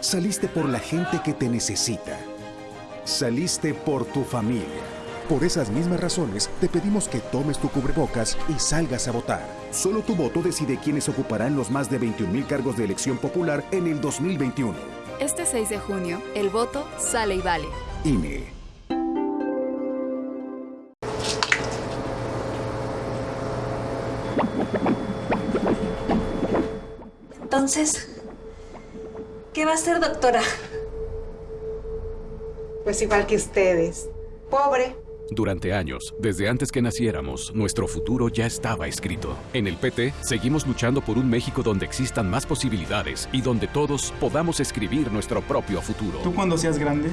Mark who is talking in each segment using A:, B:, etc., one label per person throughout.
A: Saliste por la gente que te necesita. Saliste por tu familia. Por esas mismas razones, te pedimos que tomes tu cubrebocas y salgas a votar. Solo tu voto decide quiénes ocuparán los más de 21 cargos de elección popular en el 2021.
B: Este 6 de junio, el voto sale y vale.
A: INE.
C: Entonces, ¿qué va a hacer, doctora?
D: Pues igual que ustedes. Pobre.
E: Durante años, desde antes que naciéramos, nuestro futuro ya estaba escrito. En el PT, seguimos luchando por un México donde existan más posibilidades y donde todos podamos escribir nuestro propio futuro.
F: Tú cuando seas grande,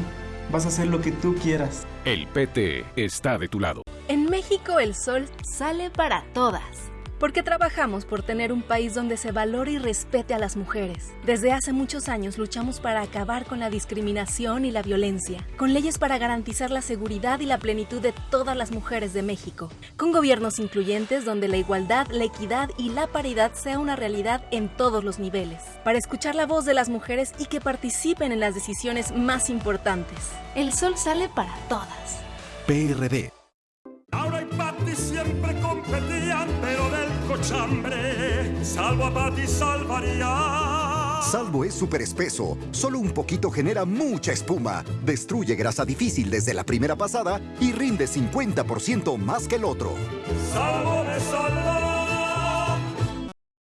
F: vas a hacer lo que tú quieras.
E: El PT está de tu lado.
G: En México el sol sale para todas porque trabajamos por tener un país donde se valore y respete a las mujeres. Desde hace muchos años luchamos para acabar con la discriminación y la violencia, con leyes para garantizar la seguridad y la plenitud de todas las mujeres de México, con gobiernos incluyentes donde la igualdad, la equidad y la paridad sea una realidad en todos los niveles, para escuchar la voz de las mujeres y que participen en las decisiones más importantes. El sol sale para todas.
A: PRD.
H: Laura y Patti siempre competían, pero salvo a Patti salvaría.
I: Salvo es súper espeso, solo un poquito genera mucha espuma, destruye grasa difícil desde la primera pasada y rinde 50% más que el otro.
H: Salvo salva.